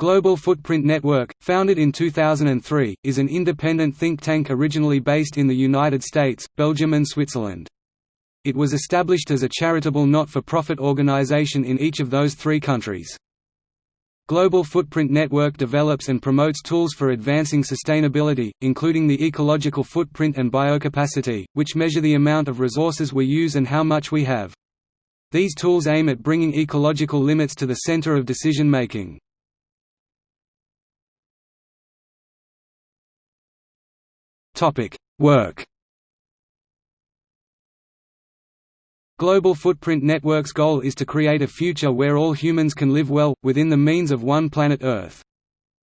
Global Footprint Network, founded in 2003, is an independent think tank originally based in the United States, Belgium and Switzerland. It was established as a charitable not-for-profit organization in each of those three countries. Global Footprint Network develops and promotes tools for advancing sustainability, including the ecological footprint and biocapacity, which measure the amount of resources we use and how much we have. These tools aim at bringing ecological limits to the center of decision-making. Work Global Footprint Network's goal is to create a future where all humans can live well, within the means of one planet Earth.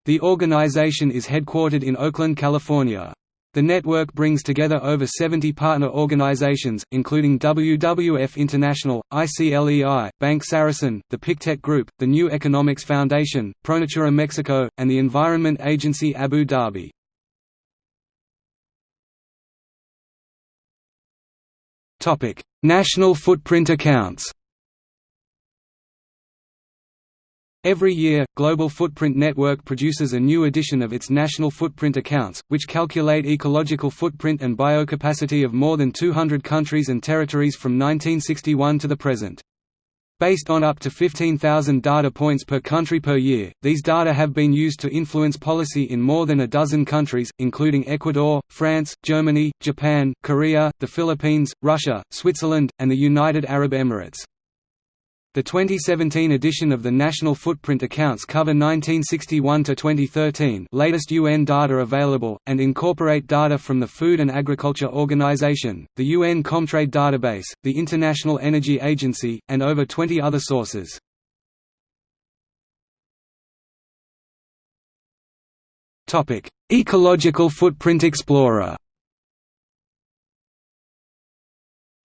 The organization is headquartered in Oakland, California. The network brings together over 70 partner organizations, including WWF International, ICLEI, Bank Sarasin, the Pictet Group, the New Economics Foundation, Pronatura Mexico, and the Environment Agency Abu Dhabi. National footprint accounts Every year, Global Footprint Network produces a new edition of its national footprint accounts, which calculate ecological footprint and biocapacity of more than 200 countries and territories from 1961 to the present. Based on up to 15,000 data points per country per year, these data have been used to influence policy in more than a dozen countries, including Ecuador, France, Germany, Japan, Korea, the Philippines, Russia, Switzerland, and the United Arab Emirates. The 2017 edition of the National Footprint Accounts cover 1961 to 2013 latest UN data available, and incorporate data from the Food and Agriculture Organization, the UN Comtrade database, the International Energy Agency, and over 20 other sources. Ecological Footprint Explorer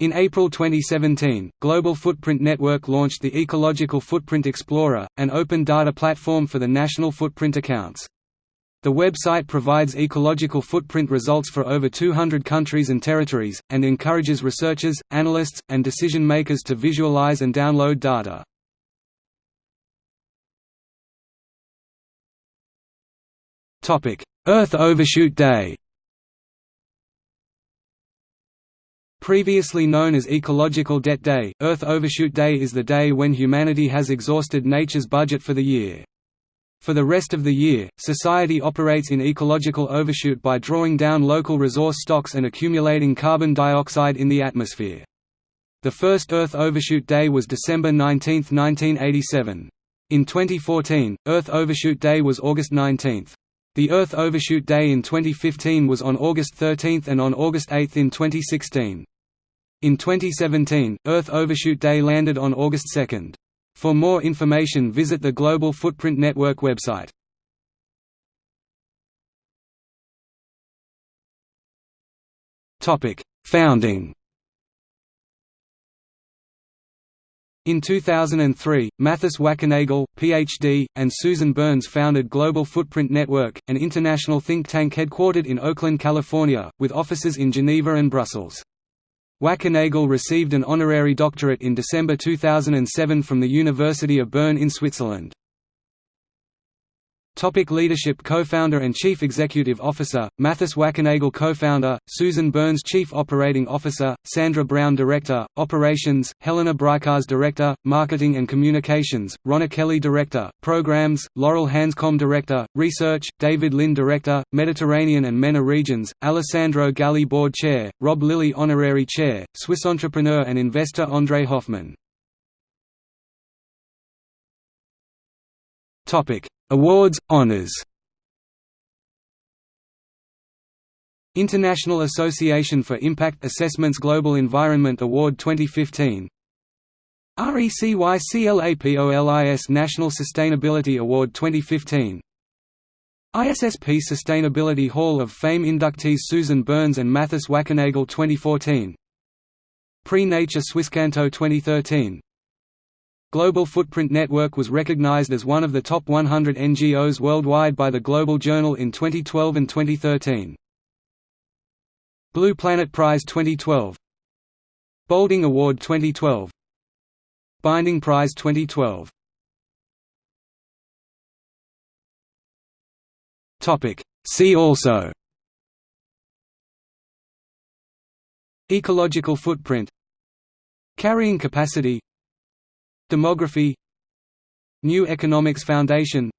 In April 2017, Global Footprint Network launched the Ecological Footprint Explorer, an open data platform for the national footprint accounts. The website provides ecological footprint results for over 200 countries and territories, and encourages researchers, analysts, and decision-makers to visualize and download data. Earth Overshoot Day Previously known as Ecological Debt Day, Earth Overshoot Day is the day when humanity has exhausted nature's budget for the year. For the rest of the year, society operates in ecological overshoot by drawing down local resource stocks and accumulating carbon dioxide in the atmosphere. The first Earth Overshoot Day was December 19, 1987. In 2014, Earth Overshoot Day was August 19. The Earth Overshoot Day in 2015 was on August 13 and on August 8 in 2016. In 2017, Earth Overshoot Day landed on August 2. For more information visit the Global Footprint Network website. Founding In 2003, Mathis Wackernagel, Ph.D., and Susan Burns founded Global Footprint Network, an international think tank headquartered in Oakland, California, with offices in Geneva and Brussels. Wackernagel received an honorary doctorate in December 2007 from the University of Bern in Switzerland. Topic leadership Co-founder and Chief Executive Officer, Mathis Wackernagel Co-founder, Susan Burns Chief Operating Officer, Sandra Brown Director, Operations, Helena Brykars Director, Marketing and Communications, Ronna Kelly Director, Programs, Laurel Hanscom Director, Research, David Lin Director, Mediterranean and MENA Regions, Alessandro Galli Board Chair, Rob Lilly Honorary Chair, Swiss entrepreneur and investor André Hoffmann. Topic Awards, honors. International Association for Impact Assessments Global Environment Award 2015 RECYCLAPOLIS National Sustainability Award 2015 ISSP Sustainability Hall of Fame inductees Susan Burns and Mathis Wackernagel 2014 Prix Nature Swisscanto 2013 Global Footprint Network was recognized as one of the top 100 NGOs worldwide by the Global Journal in 2012 and 2013. Blue Planet Prize 2012 Boulding Award 2012 Binding Prize 2012 See also. Ecological footprint. Carrying capacity Demography New Economics Foundation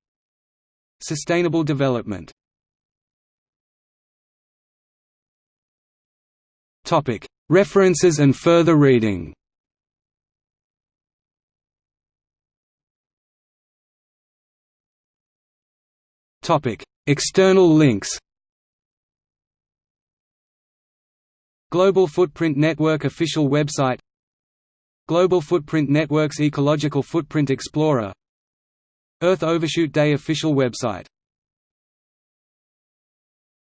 Sustainable development. References and further reading. External links. Global Footprint Network official website Global Footprint Network's Ecological Footprint Explorer Earth Overshoot Day official website